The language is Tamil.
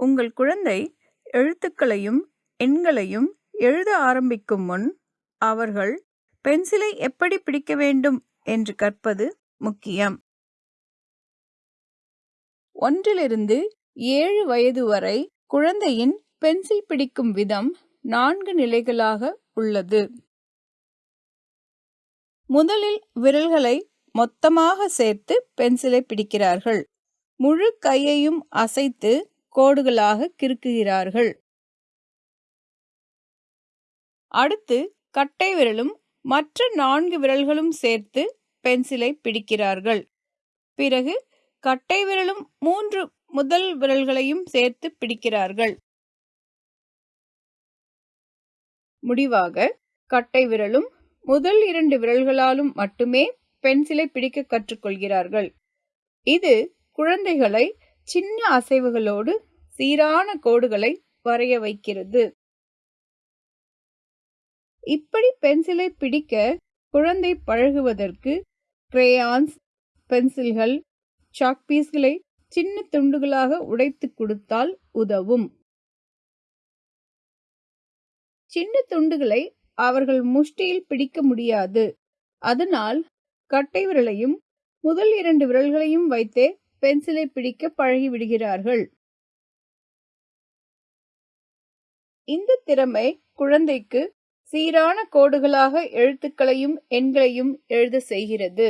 உங்கள் குழந்தை எழுத்துக்களையும் எண்களையும் எழுத ஆரம்பிக்கும் முன் அவர்கள் பென்சிலை எப்படி பிடிக்க வேண்டும் என்று கற்பது முக்கியம். ஒன்றிலிருந்து ஏழு வயது வரை குழந்தையின் பென்சில் பிடிக்கும் விதம் நான்கு நிலைகளாக உள்ளது. முதலில் விரல்களை மொத்தமாக சேர்த்து பென்சிலை பிடிக்கிறார்கள். முழு கையையும் அசைத்து கோடுகளாக கிறுக்குகிறார்கள். அடுத்து கட்டை விரலும் மற்ற நான்கு விரல்களும் சேர்த்து பென்சிலை பிடிக்கிறார்கள். பிறகு கட்டை விரலும் மூன்று முதல் விரல்களையும் சேர்த்து பிடிக்கிறார்கள். முடிவாக கட்டை விரலும் முதல் இரண்டு விரல்களாலும் மட்டுமே பென்சிலை பிடிக்க கற்றுக்கொள்கிறார்கள். இது குழந்தைகளை சின்ன அசைவுகளோடு சீரான கோடுகளை வரைய வைக்கிறது. இப்படி பென்சிலை பிடிக்க குழந்தை பழகுவதற்கு கிரேயான்ஸ் பென்சில்கள் சாக் பீஸ்களை சின்ன துண்டுகளாக உடைத்து கொடுத்தால் உதவும். சின்ன துண்டுகளை அவர்கள் முஷ்டியில் பிடிக்க முடியாது. அதனால் கட்டை விரலையும் முதல் இரண்டு விரல்களையும் வைத்தே பென்சிலை பிடிக்க பழகிவிடுகிறார்கள் இந்த திறமை குழந்தைக்கு சீரான கோடுகளாக எழுத்துக்களையும் எண்களையும் எழுத செய்கிறது.